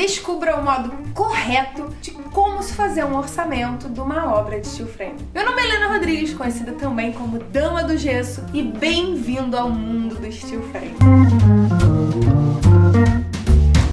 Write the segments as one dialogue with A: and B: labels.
A: Descubra o modo correto de como se fazer um orçamento de uma obra de steel frame. Meu nome é Helena Rodrigues, conhecida também como Dama do Gesso, e bem-vindo ao mundo do steel frame.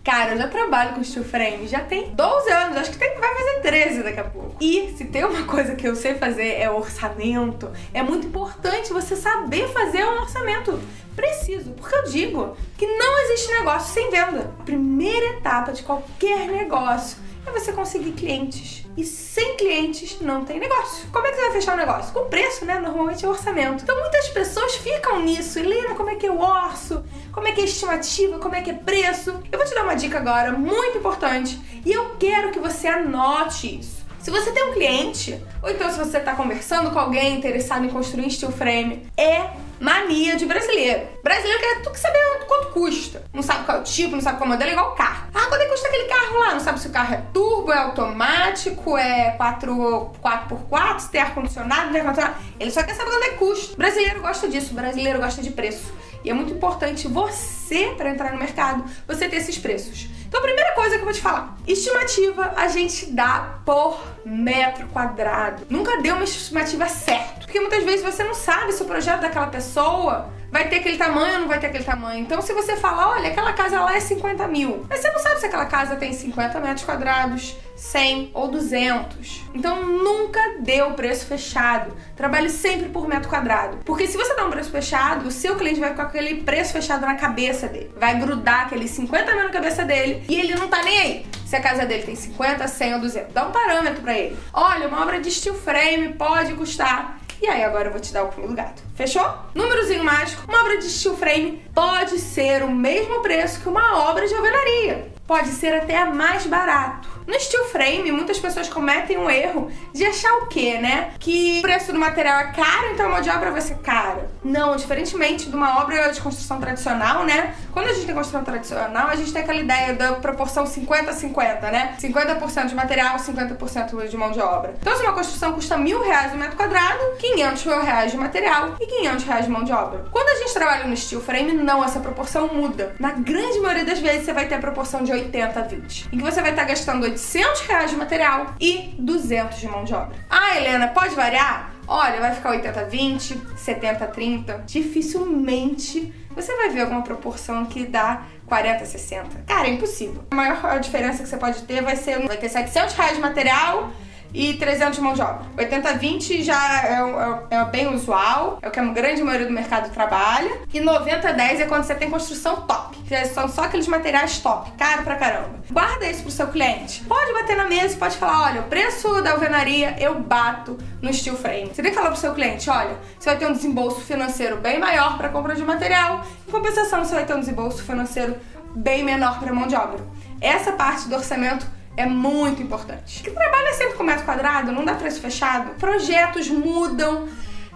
A: Cara, eu já trabalho com steel frame, já tem 12 anos, acho que tem, vai fazer 13 daqui a pouco. E se tem uma coisa que eu sei fazer é orçamento, é muito importante você saber fazer um orçamento preciso, porque eu digo que não existe negócio sem venda. A primeira etapa de qualquer negócio é você conseguir clientes. E sem clientes não tem negócio. Como é que você vai fechar um negócio? Com preço, né? Normalmente é orçamento. Então muitas pessoas ficam nisso. Helena, como é que eu orço? Como é que é estimativa? Como é que é preço? Eu vou te dar uma dica agora muito importante e eu quero que você anote isso. Se você tem um cliente, ou então se você está conversando com alguém interessado em construir steel frame, é mania de brasileiro. Brasileiro quer tudo que saber quanto custa. Não sabe qual é o tipo, não sabe qual é o modelo, é igual o carro. Ah, quanto é custa aquele carro lá? Não sabe se o carro é turbo, é automático, é 4, 4x4, se tem ar-condicionado, não tem ar-condicionado. Ele só quer saber quanto é que custa. Brasileiro gosta disso, brasileiro gosta de preço. E é muito importante você, para entrar no mercado, você ter esses preços. Então, a primeira coisa que eu vou te falar: estimativa a gente dá por metro quadrado. Nunca dê uma estimativa certa. Porque muitas vezes você não sabe se o projeto daquela pessoa vai ter aquele tamanho ou não vai ter aquele tamanho. Então, se você fala, olha, aquela casa lá é 50 mil, mas você não sabe se aquela casa tem 50 metros quadrados, 100 ou 200. Então, nunca dê o preço fechado. Trabalhe sempre por metro quadrado. Porque se você dá um preço fechado, o seu cliente vai ficar com aquele preço fechado na cabeça dele. Vai grudar aqueles 50 mil na cabeça dele e ele não tá nem aí. Se a casa dele tem 50, 100 ou 200. Dá um parâmetro para ele. Olha, uma obra de steel frame pode custar e aí agora eu vou te dar o pulo do gato. Fechou? Númerozinho mágico, uma obra de steel frame pode ser o mesmo preço que uma obra de alvenaria. Pode ser até mais barato. No steel frame, muitas pessoas cometem o erro de achar o quê, né? Que o preço do material é caro, então a mão de obra vai ser cara. Não, diferentemente de uma obra de construção tradicional, né? Quando a gente tem construção tradicional, a gente tem aquela ideia da proporção 50-50, né? 50% de material, 50% de mão de obra. Então, se uma construção custa mil reais o metro quadrado, 500 reais de material e 500 reais de mão de obra. Quando a gente trabalha no steel frame, não, essa proporção muda. Na grande maioria das vezes, você vai ter a proporção de 80 a 20, em que você vai estar gastando 800 reais de material e 200 de mão de obra. Ah, Helena, pode variar? Olha, vai ficar 80 a 20, 70 a 30. Dificilmente você vai ver alguma proporção que dá 40 a 60. Cara, é impossível. A maior diferença que você pode ter vai ser vai ter 700 reais de material e 300 de mão de obra. 80-20 já é, é, é, bem usual, é o que a grande maioria do mercado trabalha. E 90-10 é quando você tem construção top, que são só aqueles materiais top, caro pra caramba. Guarda isso pro seu cliente. Pode bater na mesa pode falar, olha, o preço da alvenaria eu bato no steel frame. Você tem que falar pro seu cliente, olha, você vai ter um desembolso financeiro bem maior para compra de material, em compensação você vai ter um desembolso financeiro bem menor para mão de obra. Essa parte do orçamento é muito importante. Que trabalha sempre com metro quadrado, não dá preço fechado. Projetos mudam,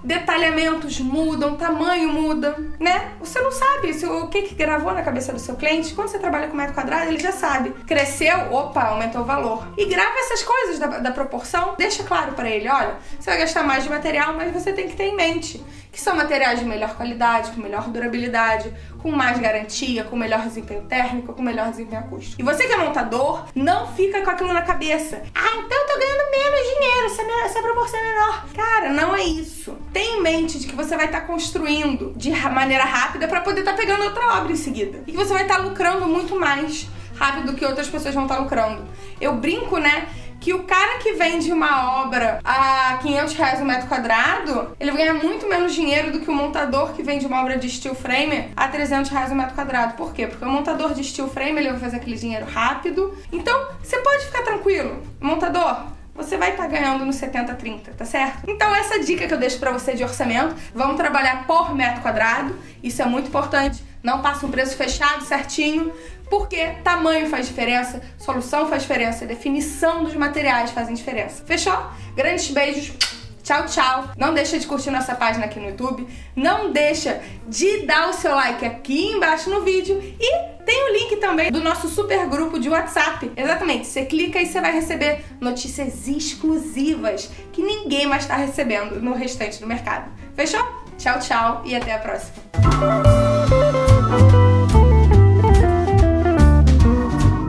A: detalhamentos mudam, tamanho muda, né? Você não sabe se, o que, que gravou na cabeça do seu cliente. Quando você trabalha com metro quadrado, ele já sabe. Cresceu, opa, aumentou o valor. E grava essas coisas da, da proporção, deixa claro para ele, olha, você vai gastar mais de material, mas você tem que ter em mente que são materiais de melhor qualidade, com melhor durabilidade, com mais garantia, com melhor desempenho térmico, com melhor desempenho acústico. E você que é montador, não fica com aquilo na cabeça. Ah, então eu tô ganhando menos dinheiro, essa, essa proporção é menor. Cara, não é isso. Tem em mente de que você vai estar tá construindo de maneira rápida para poder estar tá pegando outra obra em seguida. E que você vai estar tá lucrando muito mais rápido do que outras pessoas vão estar tá lucrando. Eu brinco, né? Que o cara que vende uma obra a 500 reais no metro quadrado, ele ganha muito menos dinheiro do que o montador que vende uma obra de steel frame a 300 reais no metro quadrado. Por quê? Porque o montador de steel frame ele vai fazer aquele dinheiro rápido. Então, você pode ficar tranquilo. Montador, você vai estar tá ganhando no 70-30, tá certo? Então essa dica que eu deixo para você de orçamento, vamos trabalhar por metro quadrado, isso é muito importante. Não passa um preço fechado certinho, porque tamanho faz diferença, solução faz diferença, definição dos materiais fazem diferença. Fechou? Grandes beijos. Tchau, tchau. Não deixa de curtir nossa página aqui no YouTube. Não deixa de dar o seu like aqui embaixo no vídeo. E tem o link também do nosso super grupo de WhatsApp. Exatamente. Você clica e você vai receber notícias exclusivas que ninguém mais está recebendo no restante do mercado. Fechou? Tchau, tchau e até a próxima.